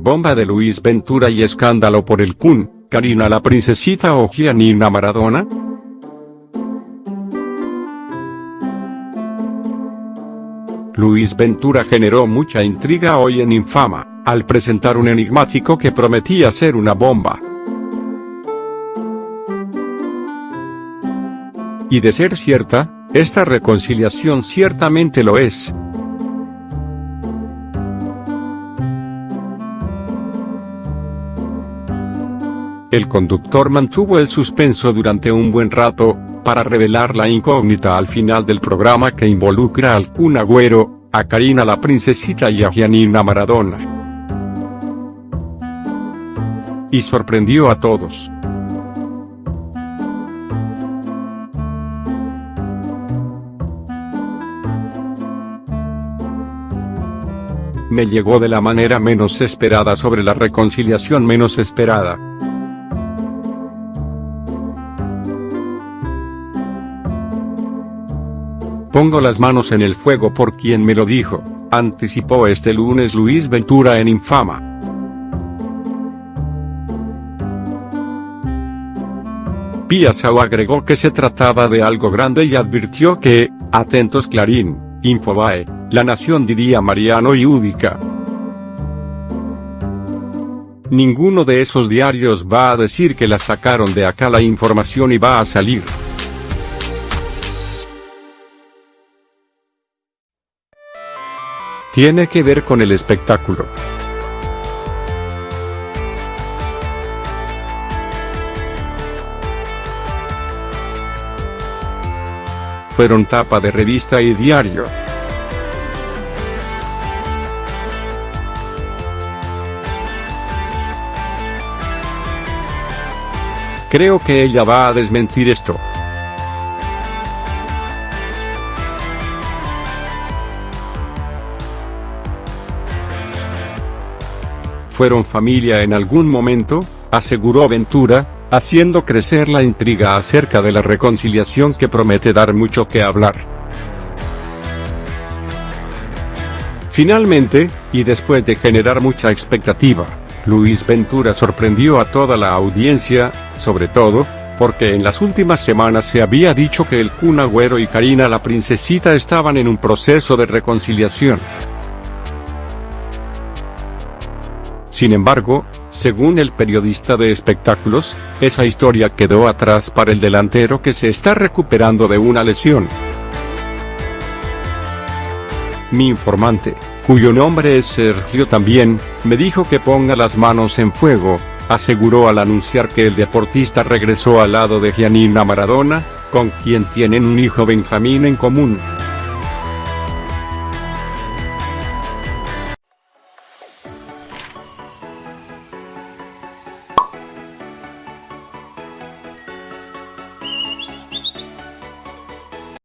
bomba de Luis Ventura y escándalo por el Kun, Karina la princesita o Gianina Maradona? Luis Ventura generó mucha intriga hoy en Infama, al presentar un enigmático que prometía ser una bomba. Y de ser cierta, esta reconciliación ciertamente lo es. El conductor mantuvo el suspenso durante un buen rato, para revelar la incógnita al final del programa que involucra al Kun Agüero, a Karina la princesita y a Gianina Maradona. Y sorprendió a todos. Me llegó de la manera menos esperada sobre la reconciliación menos esperada. Pongo las manos en el fuego por quien me lo dijo, anticipó este lunes Luis Ventura en Infama. Piazao agregó que se trataba de algo grande y advirtió que, atentos Clarín, Infobae, La Nación diría Mariano y Údica. Ninguno de esos diarios va a decir que la sacaron de acá la información y va a salir. Tiene que ver con el espectáculo. Fueron tapa de revista y diario. Creo que ella va a desmentir esto. Fueron familia en algún momento, aseguró Ventura, haciendo crecer la intriga acerca de la reconciliación que promete dar mucho que hablar. Finalmente, y después de generar mucha expectativa, Luis Ventura sorprendió a toda la audiencia, sobre todo, porque en las últimas semanas se había dicho que el Kun Agüero y Karina la princesita estaban en un proceso de reconciliación. Sin embargo, según el periodista de espectáculos, esa historia quedó atrás para el delantero que se está recuperando de una lesión. Mi informante, cuyo nombre es Sergio también, me dijo que ponga las manos en fuego, aseguró al anunciar que el deportista regresó al lado de Gianina Maradona, con quien tienen un hijo Benjamín en común.